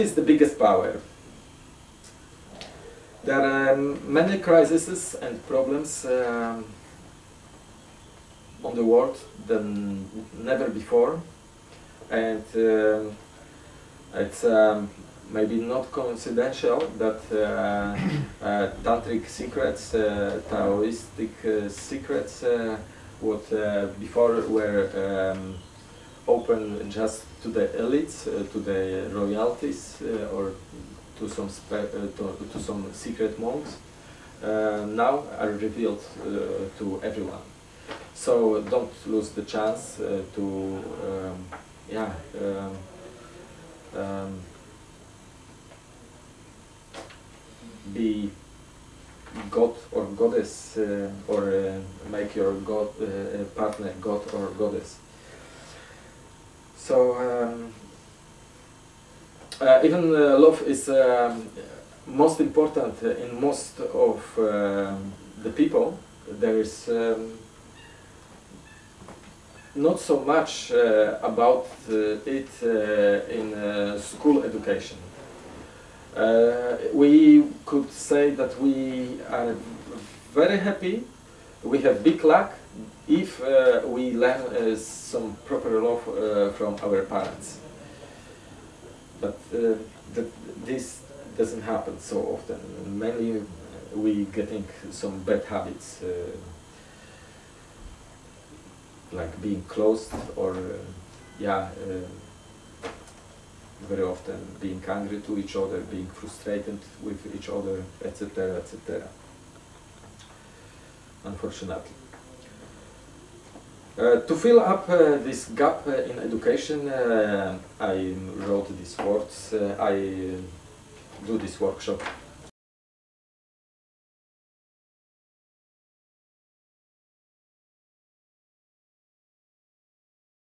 is the biggest power? There are many crises and problems um, on the world than never before, and um, it's um, maybe not coincidental that uh, uh, tantric secrets, uh, Taoistic uh, secrets, uh, what uh, before were um, open just to the elites, to the royalties, or to some to, to, some secret monks, now are revealed to everyone. So don't lose the chance to, um, yeah. Um, um, be god or goddess uh, or uh, make your god uh, partner god or goddess. So um, uh, even uh, love is um, most important in most of um, the people. There is um, not so much uh, about it in school education. Uh, we could say that we are very happy, we have big luck if uh, we learn uh, some proper love uh, from our parents. But uh, that this doesn't happen so often. Mainly we are getting some bad habits, uh, like being closed or, yeah, very often being angry to each other, being frustrated with each other, etc., etc. Unfortunately. Uh, to fill up uh, this gap uh, in education, I wrote these words, I do this workshop